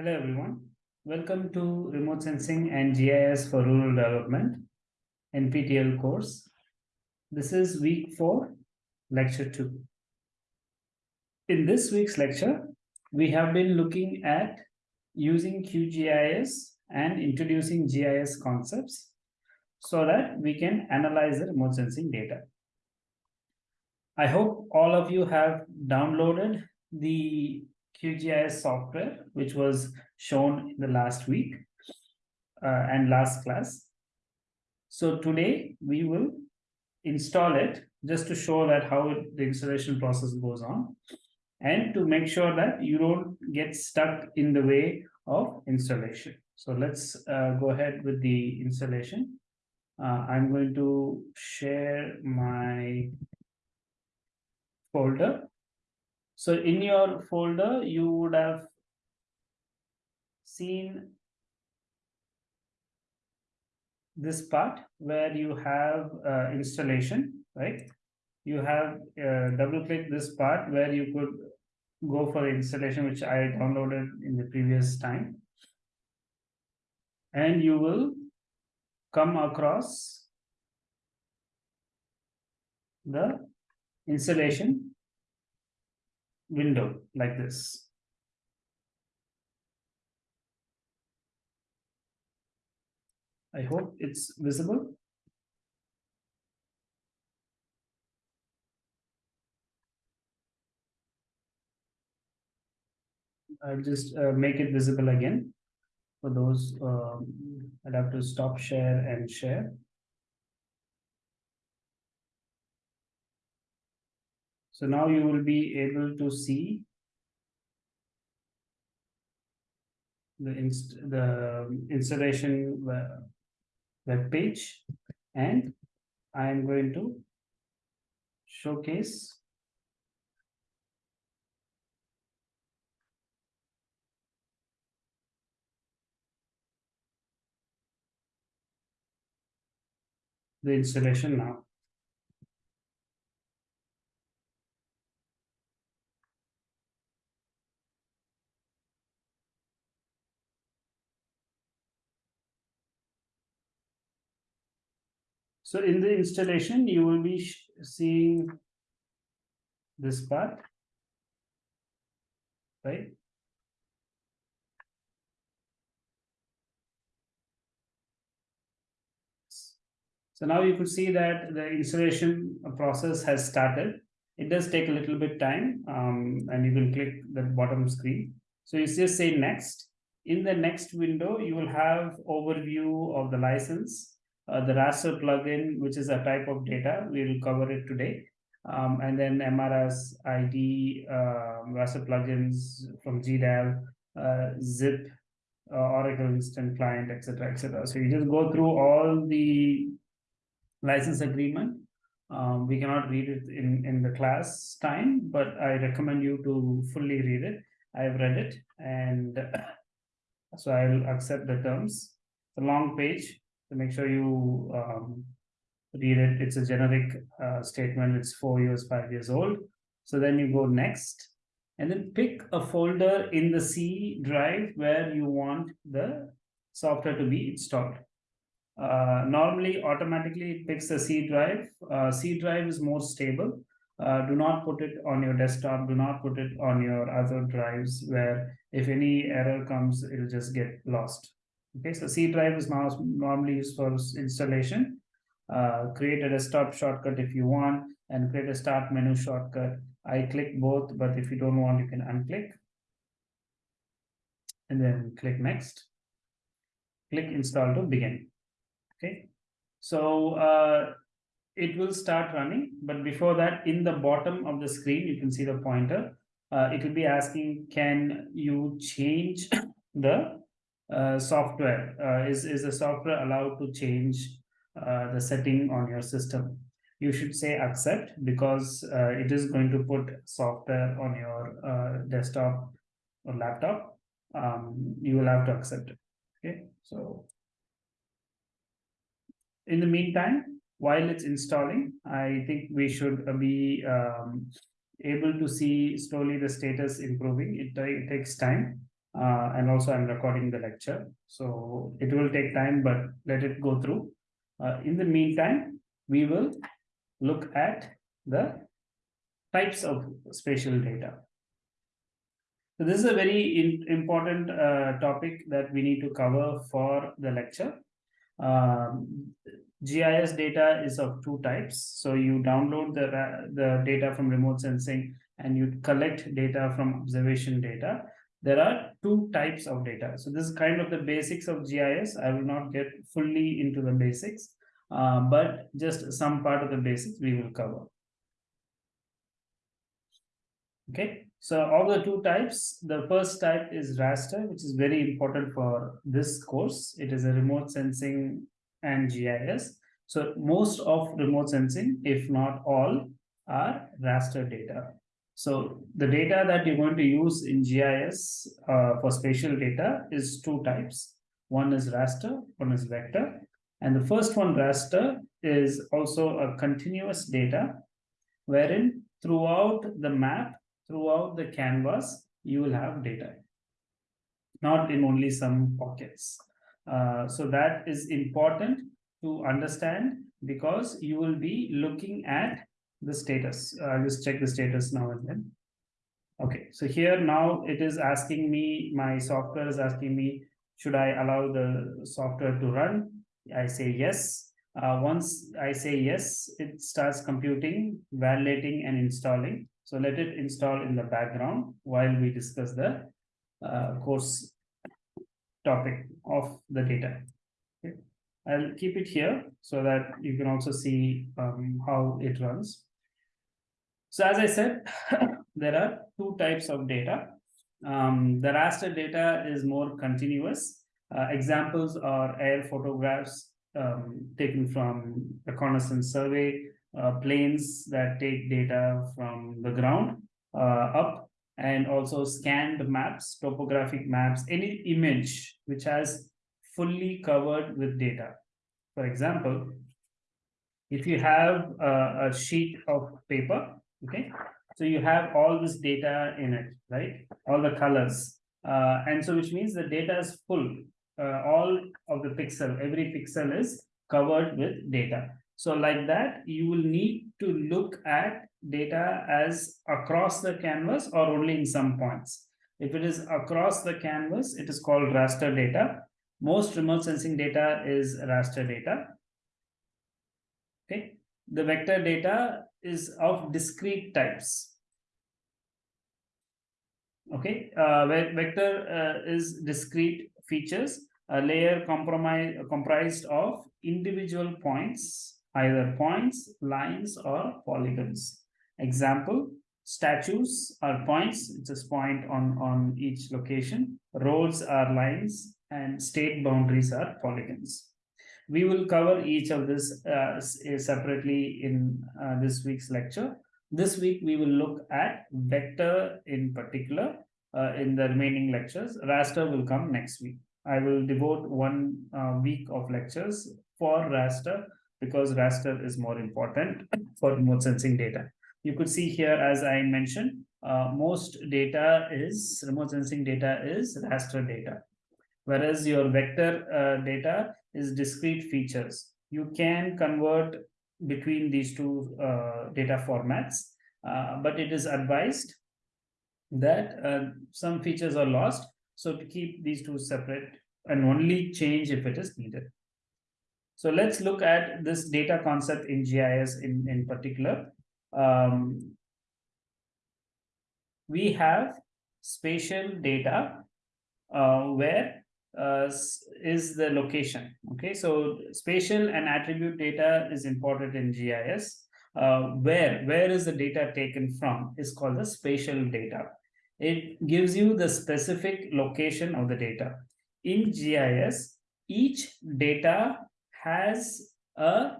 Hello everyone. Welcome to Remote Sensing and GIS for Rural Development NPTEL course. This is week 4, lecture 2. In this week's lecture, we have been looking at using QGIS and introducing GIS concepts so that we can analyze the remote sensing data. I hope all of you have downloaded the QGIS software, which was shown in the last week uh, and last class. So today we will install it just to show that how the installation process goes on and to make sure that you don't get stuck in the way of installation. So let's uh, go ahead with the installation. Uh, I'm going to share my folder so in your folder, you would have seen this part where you have uh, installation, right? You have uh, double click this part where you could go for the installation, which I downloaded in the previous time. And you will come across the installation window like this. I hope it's visible. I'll just uh, make it visible again for those um, I'll have to stop share and share. So now you will be able to see the inst the installation web page and I am going to showcase the installation now. So in the installation, you will be seeing this part, right? So now you could see that the installation process has started. It does take a little bit time um, and you can click the bottom screen. So you just say next. In the next window, you will have overview of the license uh, the raster plugin, which is a type of data. We will cover it today. Um, and then MRS, ID, uh, raster plugins from GDAL, uh, zip, uh, Oracle Instant Client, etc., etc. So you just go through all the license agreement. Um, we cannot read it in, in the class time, but I recommend you to fully read it. I've read it and so I'll accept the terms. It's a long page, so make sure you um, read it. It's a generic uh, statement. It's four years, five years old. So then you go next and then pick a folder in the C drive where you want the software to be installed. Uh, normally, automatically it picks the C drive. Uh, C drive is more stable. Uh, do not put it on your desktop. Do not put it on your other drives where if any error comes, it'll just get lost. Okay, so C drive is now normally used for installation. Uh, create a desktop shortcut if you want and create a start menu shortcut. I click both, but if you don't want, you can unclick. And then click next. Click install to begin. Okay, so uh, it will start running, but before that, in the bottom of the screen, you can see the pointer. Uh, it will be asking, can you change the uh, software? Uh, is is the software allowed to change uh, the setting on your system? You should say accept because uh, it is going to put software on your desktop or laptop, um, you will have to accept it. Okay, so in the meantime, while it's installing, I think we should be um, able to see slowly the status improving. It, it takes time. Uh, and also I'm recording the lecture. So it will take time, but let it go through. Uh, in the meantime, we will look at the types of spatial data. So this is a very important uh, topic that we need to cover for the lecture. Um, GIS data is of two types. So you download the, the data from remote sensing and you collect data from observation data. There are two types of data. So this is kind of the basics of GIS. I will not get fully into the basics, uh, but just some part of the basics we will cover. Okay, so of the two types, the first type is raster, which is very important for this course. It is a remote sensing and GIS. So most of remote sensing, if not all, are raster data. So the data that you're going to use in GIS uh, for spatial data is two types. One is raster, one is vector. And the first one, raster, is also a continuous data wherein throughout the map, throughout the canvas, you will have data, not in only some pockets. Uh, so that is important to understand because you will be looking at the status. I'll just check the status now and then. Okay, so here now it is asking me, my software is asking me, should I allow the software to run? I say yes. Uh, once I say yes, it starts computing, validating and installing. So let it install in the background while we discuss the uh, course topic of the data. Okay. I'll keep it here so that you can also see um, how it runs. So as I said, there are two types of data. Um, the raster data is more continuous. Uh, examples are air photographs um, taken from reconnaissance survey, planes that take data from the ground uh, up, and also scanned maps, topographic maps, any image which has fully covered with data. For example, if you have a, a sheet of paper, okay, so you have all this data in it, right? All the colors. Uh, and so which means the data is full. Uh, all of the pixel, every pixel is covered with data. So like that, you will need to look at data as across the canvas or only in some points. If it is across the canvas, it is called raster data. Most remote sensing data is raster data. Okay, the vector data is of discrete types. Okay, uh, vector uh, is discrete features, a layer comprised of individual points, either points, lines, or polygons. Example, statues are points, it's a point on, on each location. Roads are lines, and state boundaries are polygons. We will cover each of this uh, separately in uh, this week's lecture. This week, we will look at vector in particular uh, in the remaining lectures. Raster will come next week. I will devote one uh, week of lectures for raster because raster is more important for remote sensing data. You could see here, as I mentioned, uh, most data is remote sensing data is raster data whereas your vector uh, data is discrete features. You can convert between these two uh, data formats, uh, but it is advised that uh, some features are lost. So to keep these two separate and only change if it is needed. So let's look at this data concept in GIS in, in particular. Um, we have spatial data uh, where uh, is the location. Okay, so spatial and attribute data is important in GIS. Uh, where where is the data taken from is called the spatial data. It gives you the specific location of the data. In GIS, each data has a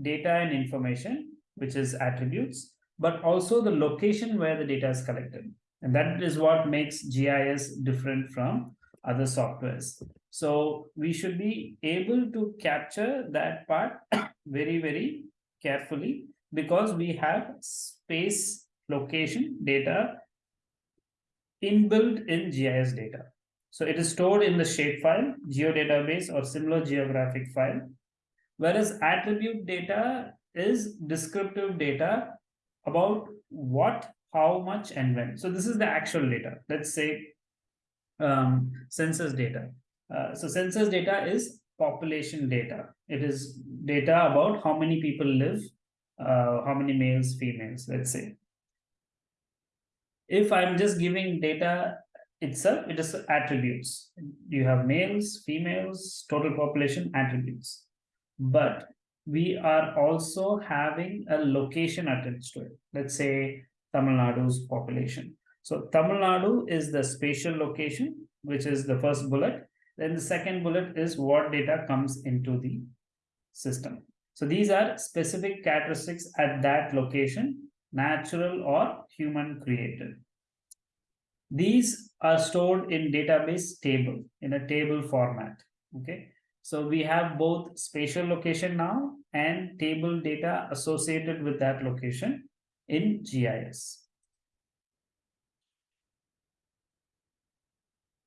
data and information, which is attributes, but also the location where the data is collected. And that is what makes GIS different from other softwares. So we should be able to capture that part very, very carefully because we have space location data inbuilt in GIS data. So it is stored in the shapefile, geodatabase or similar geographic file. Whereas attribute data is descriptive data about what, how much and when. So this is the actual data. Let's say um, census data. Uh, so census data is population data. It is data about how many people live, uh, how many males, females, let's say. If I'm just giving data itself, it is attributes. You have males, females, total population attributes. But we are also having a location attached to it. Let's say Tamil Nadu's population. So Tamil Nadu is the spatial location, which is the first bullet. Then the second bullet is what data comes into the system. So these are specific characteristics at that location, natural or human created. These are stored in database table, in a table format, okay? So we have both spatial location now and table data associated with that location in GIS.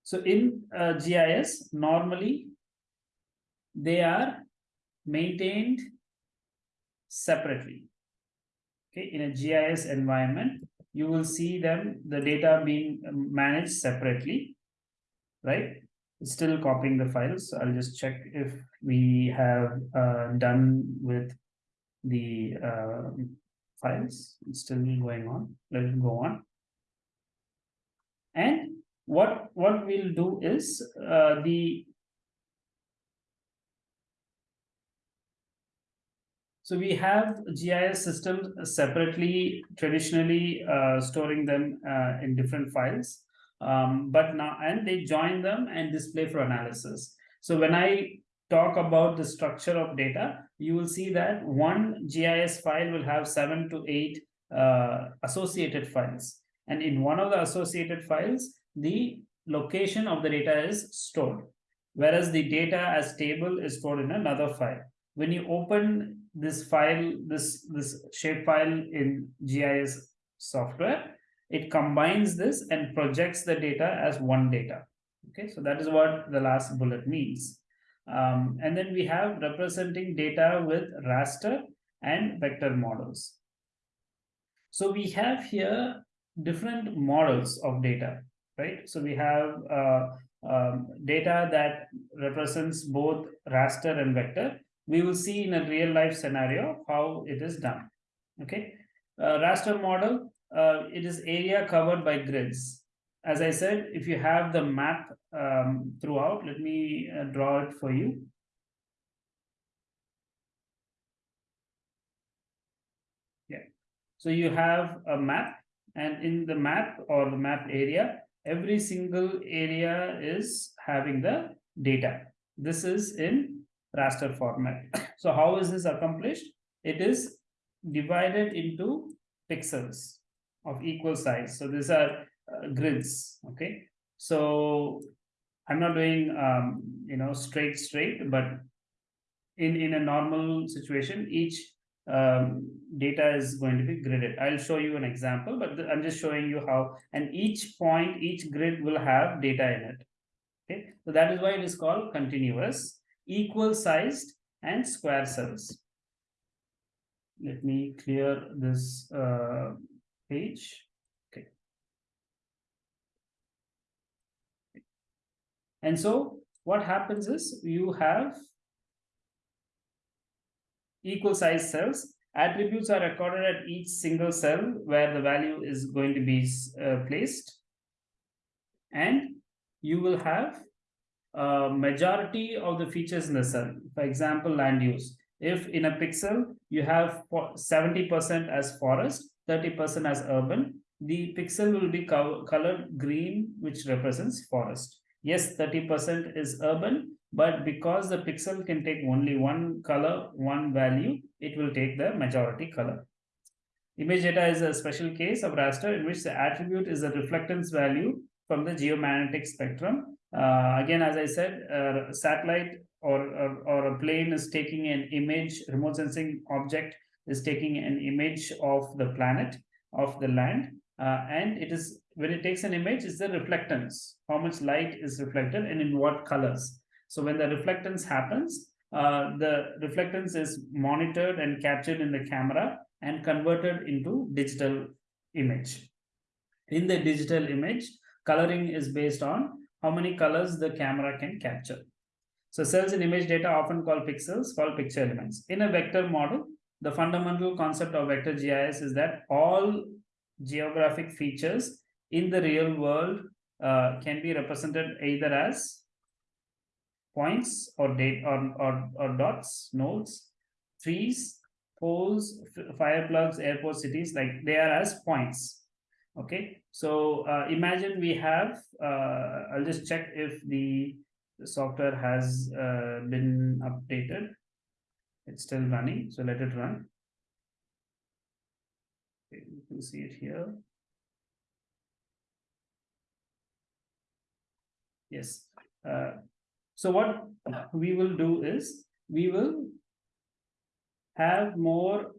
So in uh, GIS, normally they are maintained separately. Okay, in a GIS environment, you will see them, the data being managed separately, right? Still copying the files. I'll just check if we have uh, done with the uh, files. It's still going on. Let it go on. And what what we'll do is uh, the So we have GIS systems separately, traditionally uh, storing them uh, in different files, um, but now and they join them and display for analysis. So when I talk about the structure of data, you will see that one GIS file will have seven to eight uh, associated files. And in one of the associated files, the location of the data is stored, whereas the data as table is stored in another file. When you open this file, this, this shapefile in GIS software, it combines this and projects the data as one data. Okay, so that is what the last bullet means. Um, and then we have representing data with raster and vector models. So we have here different models of data right? So we have uh, um, data that represents both raster and vector. We will see in a real life scenario how it is done. Okay, uh, raster model, uh, it is area covered by grids. As I said, if you have the map um, throughout, let me uh, draw it for you. Yeah, so you have a map and in the map or the map area, every single area is having the data. This is in raster format. So how is this accomplished? It is divided into pixels of equal size. So these are uh, grids, okay? So I'm not doing, um, you know, straight, straight, but in, in a normal situation, each um, data is going to be gridded. I'll show you an example, but I'm just showing you how, and each point, each grid will have data in it. Okay, so that is why it is called continuous, equal sized and square cells. Let me clear this uh, page. Okay. And so what happens is you have equal sized cells. Attributes are recorded at each single cell where the value is going to be uh, placed. And you will have a majority of the features in the cell. For example, land use. If in a pixel, you have 70% as forest, 30% as urban, the pixel will be colored green, which represents forest. Yes, 30% is urban, but because the pixel can take only one color, one value, it will take the majority color. Image data is a special case of raster in which the attribute is a reflectance value from the geomagnetic spectrum. Uh, again, as I said, uh, satellite or, or, or a plane is taking an image, remote sensing object is taking an image of the planet, of the land, uh, and it is when it takes an image, it's the reflectance, how much light is reflected and in what colors. So when the reflectance happens, uh, the reflectance is monitored and captured in the camera and converted into digital image. In the digital image, coloring is based on how many colors the camera can capture. So cells in image data often called pixels, called picture elements. In a vector model, the fundamental concept of vector GIS is that all geographic features in the real world uh, can be represented either as points or date or, or, or dots, nodes, trees, poles, fire plugs, airport cities, like they are as points. Okay, so uh, imagine we have, uh, I'll just check if the, software has uh, been updated. It's still running, so let it run. Okay, you can see it here. Yes. Uh, so what we will do is we will have more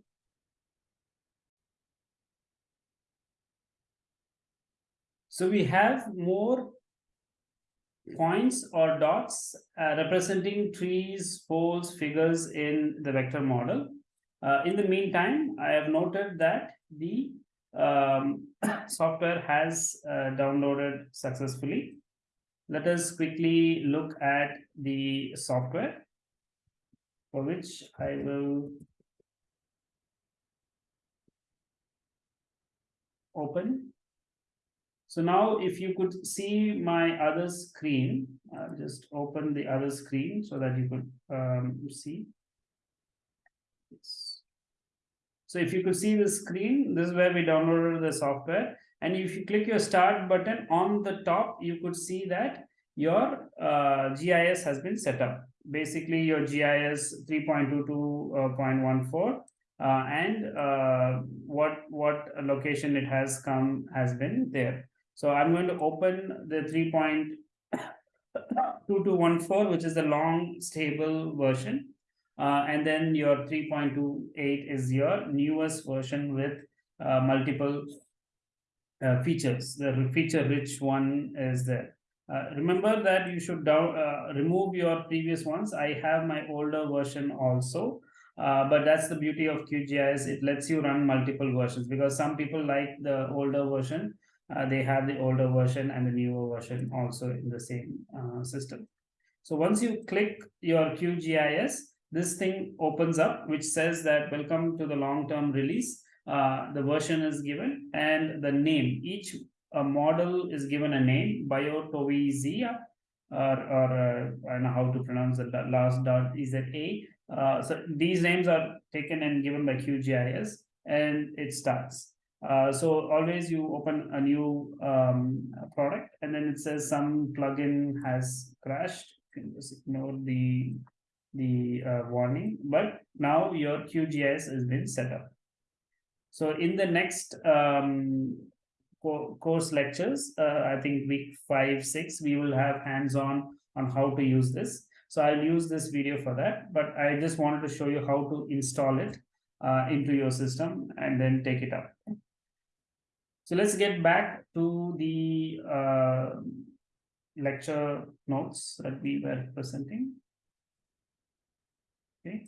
so we have more points or dots uh, representing trees, poles, figures in the vector model. Uh, in the meantime, I have noted that the um, software has uh, downloaded successfully let us quickly look at the software for which I will open. So now if you could see my other screen, I'll just open the other screen so that you could um, see. Yes. So if you could see the screen, this is where we downloaded the software. And if you click your start button on the top, you could see that your uh, GIS has been set up. Basically, your GIS 3.22.14 uh, uh, and uh, what what location it has come has been there. So I'm going to open the 3.2214, which is the long stable version. Uh, and then your 3.28 is your newest version with uh, multiple uh, features. The feature rich one is there. Uh, remember that you should down, uh, remove your previous ones. I have my older version also, uh, but that's the beauty of QGIS. It lets you run multiple versions because some people like the older version. Uh, they have the older version and the newer version also in the same uh, system. So once you click your QGIS, this thing opens up, which says that welcome to the long-term release uh, the version is given and the name. Each uh, model is given a name, Białowieża, or, or uh, I don't know how to pronounce the last dot, is it A? Uh, so these names are taken and given by QGIS and it starts. Uh, so always you open a new um, product and then it says some plugin has crashed. You can just ignore the the uh, warning, but now your QGIS has been set up. So in the next um, co course lectures, uh, I think week five, six, we will have hands-on on how to use this. So I'll use this video for that, but I just wanted to show you how to install it uh, into your system and then take it up. So let's get back to the uh, lecture notes that we were presenting. Okay.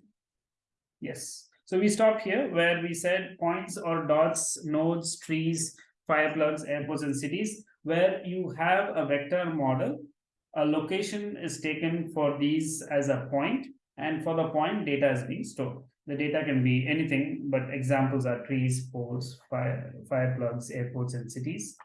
Yes. So we stop here where we said points or dots, nodes, trees, fire plugs, airports, and cities, where you have a vector model. A location is taken for these as a point, and for the point, data is being stored. The data can be anything, but examples are trees, poles, fire, fire plugs, airports, and cities.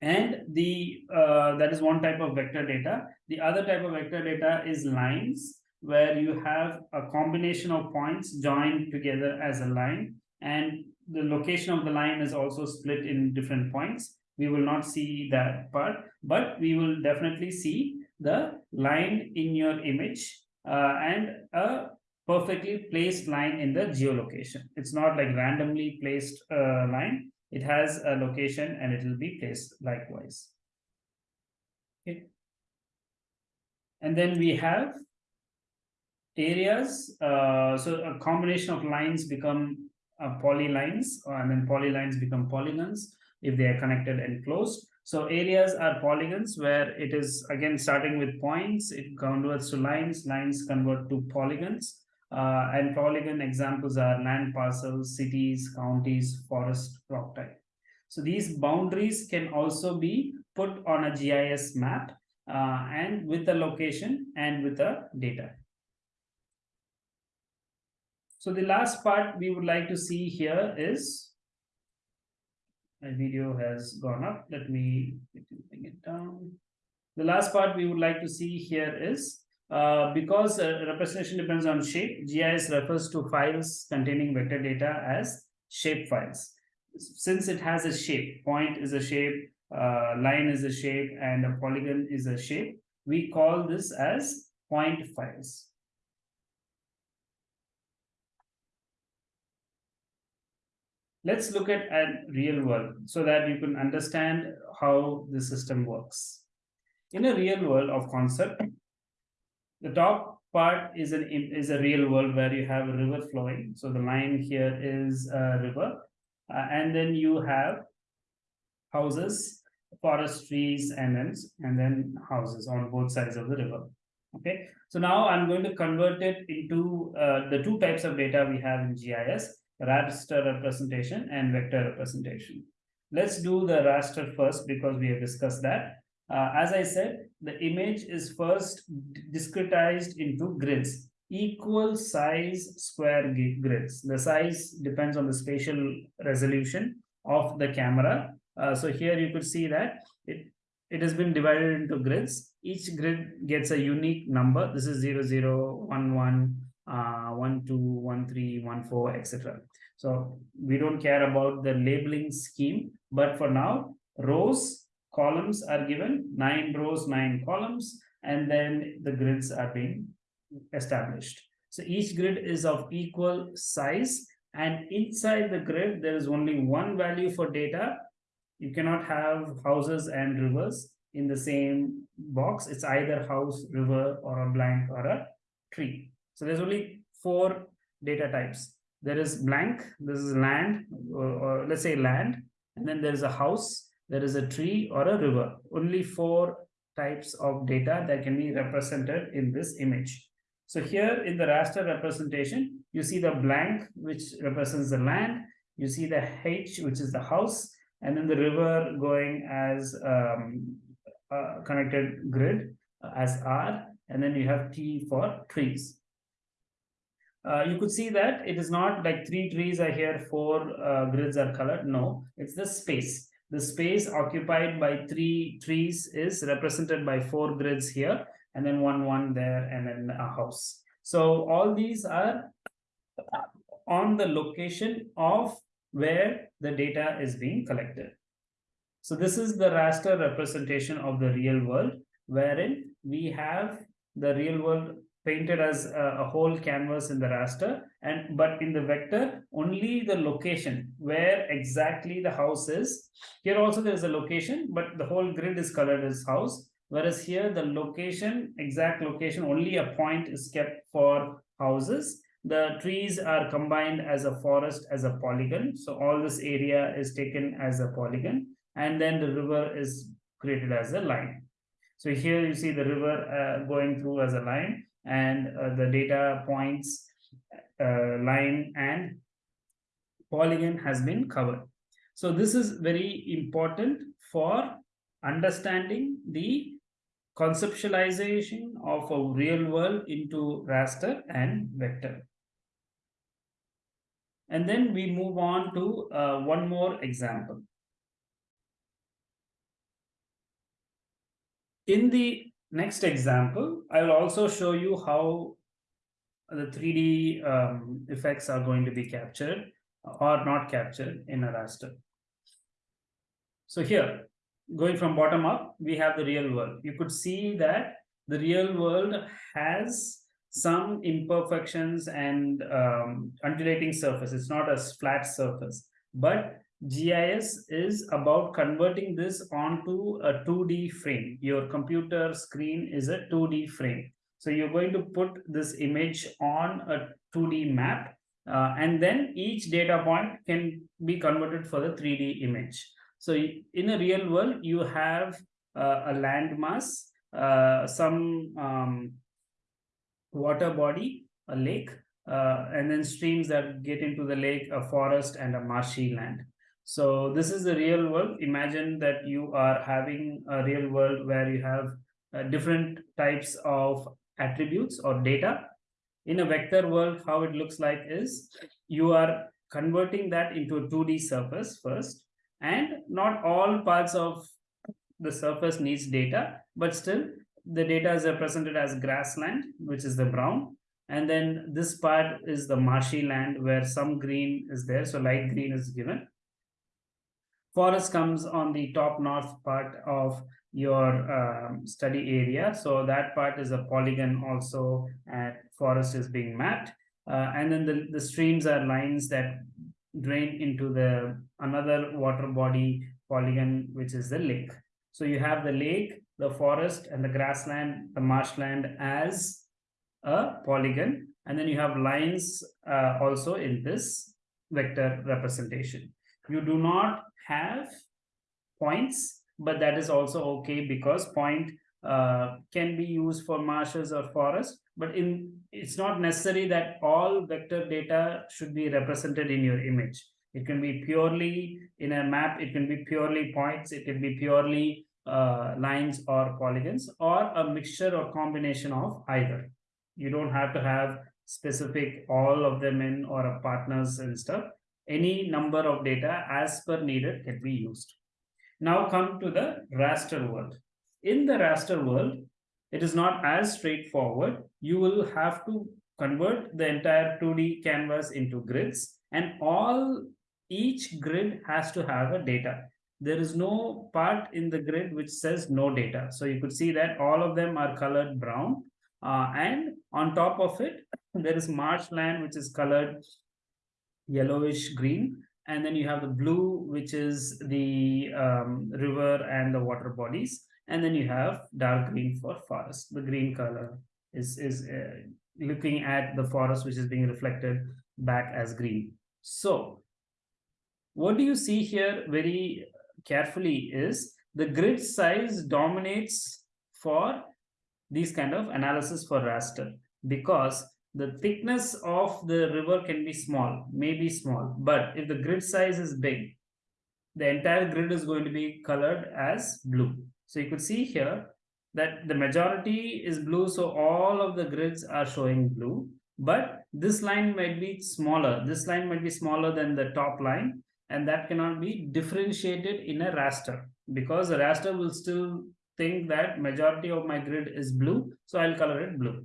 And the uh, that is one type of vector data. The other type of vector data is lines where you have a combination of points joined together as a line and the location of the line is also split in different points. We will not see that part, but we will definitely see the line in your image uh, and a perfectly placed line in the geolocation. It's not like randomly placed uh, line. It has a location and it will be placed likewise. Okay. And then we have areas. Uh, so a combination of lines become uh, polylines and then polylines become polygons if they are connected and closed. So areas are polygons where it is again starting with points, it converts to lines, lines convert to polygons. Uh, and polygon examples are land parcels, cities, counties, forest, rock type. So these boundaries can also be put on a GIS map uh, and with the location and with the data. So the last part we would like to see here is my video has gone up. Let me bring it down. The last part we would like to see here is uh, because uh, representation depends on shape, GIS refers to files containing vector data as shape files. Since it has a shape, point is a shape, uh, line is a shape, and a polygon is a shape, we call this as point files. Let's look at a real world so that you can understand how the system works. In a real world of concept, the top part is an is a real world where you have a river flowing. So the line here is a river, uh, and then you have houses, forest trees, and then and then houses on both sides of the river. Okay, so now I'm going to convert it into uh, the two types of data we have in GIS: raster representation and vector representation. Let's do the raster first because we have discussed that. Uh, as I said, the image is first discretized into grids, equal size square grids. The size depends on the spatial resolution of the camera. Uh, so here you could see that it, it has been divided into grids. Each grid gets a unique number. This is 0, 0, 1, 1, uh, 1, 2, 1, 3, 1, 4, etc. So we don't care about the labeling scheme, but for now, rows columns are given, nine rows, nine columns, and then the grids are being established. So each grid is of equal size and inside the grid, there is only one value for data. You cannot have houses and rivers in the same box. It's either house, river, or a blank or a tree. So there's only four data types. There is blank, this is land, or, or let's say land, and then there's a house, there is a tree or a river. Only four types of data that can be represented in this image. So here in the raster representation, you see the blank, which represents the land. You see the H, which is the house, and then the river going as um, a connected grid uh, as R, and then you have T for trees. Uh, you could see that it is not like three trees are here, four uh, grids are colored. No, it's the space the space occupied by three trees is represented by four grids here and then one one there and then a house. So all these are on the location of where the data is being collected. So this is the raster representation of the real world wherein we have the real world painted as a, a, whole canvas in the raster and but in the vector only the location where exactly the house is. Here also there is a location but the whole grid is colored as house whereas here the location exact location only a point is kept for houses. The trees are combined as a forest as a polygon so all this area is taken as a polygon and then the river is created as a line. So here you see the river uh, going through as a line and uh, the data points uh, line and polygon has been covered. So this is very important for understanding the conceptualization of a real world into raster and vector. And then we move on to uh, one more example. In the next example, I will also show you how the 3D um, effects are going to be captured or not captured in a raster. So here, going from bottom up, we have the real world. You could see that the real world has some imperfections and um, undulating surface. It's not a flat surface, but GIS is about converting this onto a 2D frame. Your computer screen is a 2D frame. So you're going to put this image on a 2D map uh, and then each data point can be converted for the 3D image. So in a real world, you have uh, a landmass, uh, some um, water body, a lake, uh, and then streams that get into the lake, a forest and a marshy land. So this is the real world. Imagine that you are having a real world where you have uh, different types of attributes or data. In a vector world, how it looks like is you are converting that into a 2D surface first, and not all parts of the surface needs data, but still the data is represented as grassland, which is the brown. And then this part is the marshy land where some green is there. So light green is given forest comes on the top north part of your um, study area. So that part is a polygon also and forest is being mapped. Uh, and then the, the streams are lines that drain into the another water body polygon, which is the lake. So you have the lake, the forest and the grassland, the marshland as a polygon. And then you have lines uh, also in this vector representation. You do not have points, but that is also okay because point uh, can be used for marshes or forest, but in it's not necessary that all vector data should be represented in your image. It can be purely in a map, it can be purely points, it can be purely uh, lines or polygons or a mixture or combination of either. You don't have to have specific all of them in or a partners and stuff any number of data as per needed can be used. Now come to the raster world. In the raster world, it is not as straightforward. You will have to convert the entire 2D canvas into grids and all each grid has to have a data. There is no part in the grid which says no data. So you could see that all of them are colored brown uh, and on top of it, there is marshland which is colored yellowish green and then you have the blue which is the um, river and the water bodies and then you have dark green for forest. The green color is is uh, looking at the forest which is being reflected back as green. So what do you see here very carefully is the grid size dominates for these kind of analysis for raster because the thickness of the river can be small, maybe small, but if the grid size is big, the entire grid is going to be colored as blue. So you could see here that the majority is blue, so all of the grids are showing blue, but this line might be smaller. This line might be smaller than the top line, and that cannot be differentiated in a raster because the raster will still think that majority of my grid is blue, so I'll color it blue.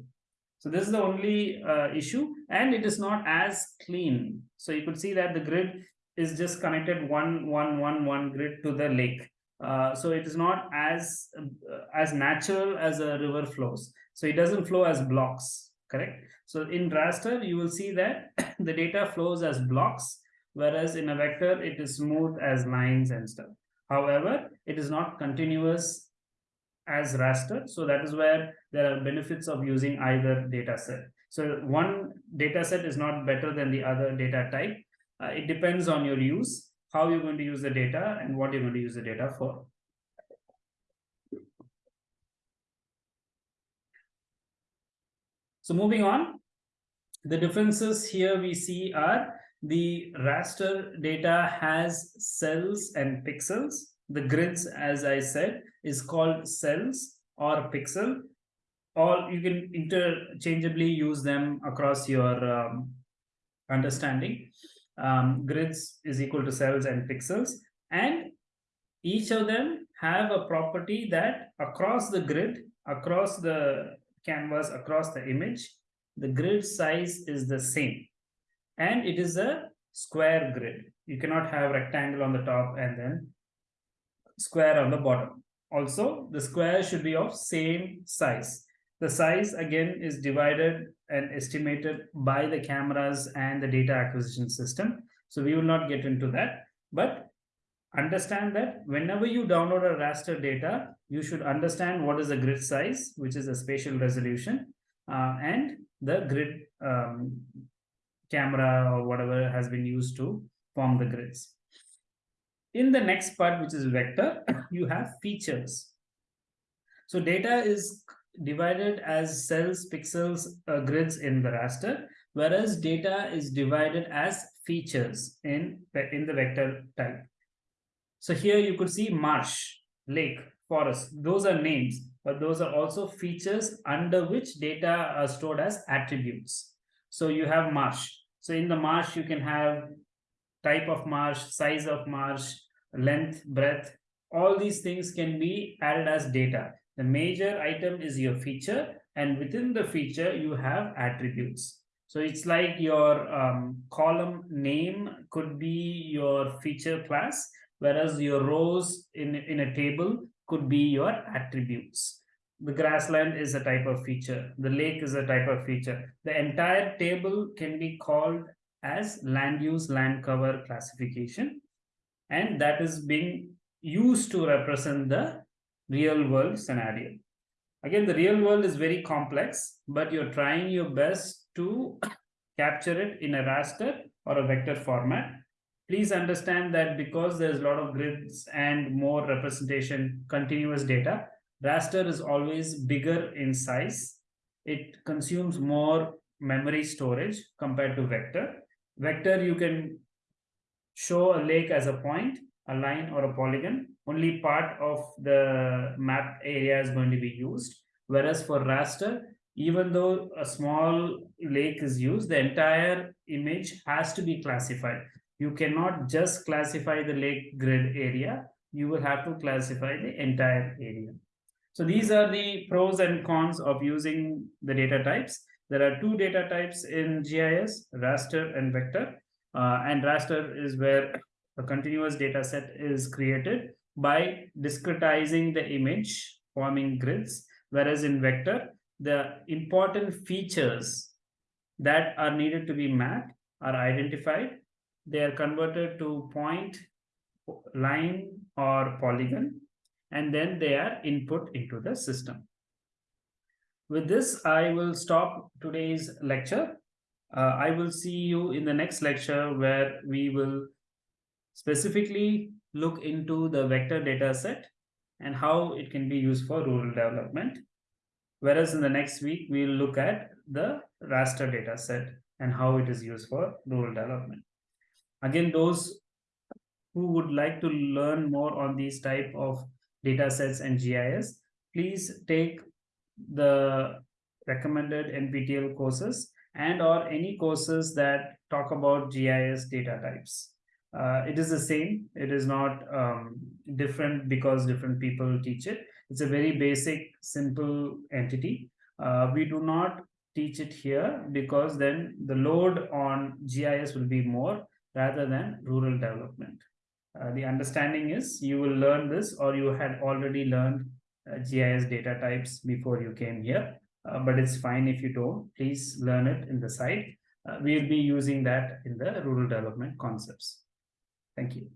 So this is the only uh, issue and it is not as clean. So you could see that the grid is just connected one, one, one, one grid to the lake. Uh, so it is not as uh, as natural as a river flows. So it doesn't flow as blocks, correct? So in raster, you will see that the data flows as blocks, whereas in a vector, it is smooth as lines and stuff. However, it is not continuous as raster. So that is where there are benefits of using either data set. So one data set is not better than the other data type. Uh, it depends on your use, how you're going to use the data and what you're going to use the data for. So moving on, the differences here we see are the raster data has cells and pixels the grids, as I said, is called cells or pixel, or you can interchangeably use them across your um, understanding. Um, grids is equal to cells and pixels, and each of them have a property that across the grid, across the canvas, across the image, the grid size is the same. And it is a square grid. You cannot have rectangle on the top and then square on the bottom. Also, the square should be of same size. The size again is divided and estimated by the cameras and the data acquisition system. So we will not get into that, but understand that whenever you download a raster data, you should understand what is the grid size, which is the spatial resolution, uh, and the grid um, camera or whatever has been used to form the grids. In the next part, which is vector, you have features. So data is divided as cells, pixels, uh, grids in the raster, whereas data is divided as features in, in the vector type. So here you could see marsh, lake, forest. Those are names, but those are also features under which data are stored as attributes. So you have marsh. So in the marsh, you can have type of marsh, size of marsh, length, breadth. All these things can be added as data. The major item is your feature, and within the feature, you have attributes. So it's like your um, column name could be your feature class, whereas your rows in, in a table could be your attributes. The grassland is a type of feature. The lake is a type of feature. The entire table can be called as land use land cover classification. And that is being used to represent the real world scenario. Again, the real world is very complex, but you're trying your best to capture it in a raster or a vector format. Please understand that because there's a lot of grids and more representation, continuous data, raster is always bigger in size. It consumes more memory storage compared to vector. Vector, you can show a lake as a point, a line or a polygon only part of the map area is going to be used. Whereas for raster, even though a small lake is used, the entire image has to be classified. You cannot just classify the lake grid area. You will have to classify the entire area. So these are the pros and cons of using the data types. There are two data types in GIS, raster and vector. Uh, and raster is where a continuous data set is created by discretizing the image, forming grids, whereas in vector, the important features that are needed to be mapped are identified. They are converted to point, line, or polygon, and then they are input into the system. With this, I will stop today's lecture. Uh, I will see you in the next lecture where we will specifically look into the vector data set and how it can be used for rural development. Whereas in the next week, we'll look at the raster data set and how it is used for rural development. Again, those who would like to learn more on these type of data sets and GIS, please take the recommended NPTEL courses and or any courses that talk about GIS data types uh, it is the same. It is not um, different because different people teach it. It's a very basic simple entity. Uh, we do not teach it here because then the load on gis will be more rather than rural development. Uh, the understanding is you will learn this or you had already learned uh, gis data types before you came here. Uh, but it's fine if you don't. Please learn it in the site. Uh, we'll be using that in the rural development concepts Thank you.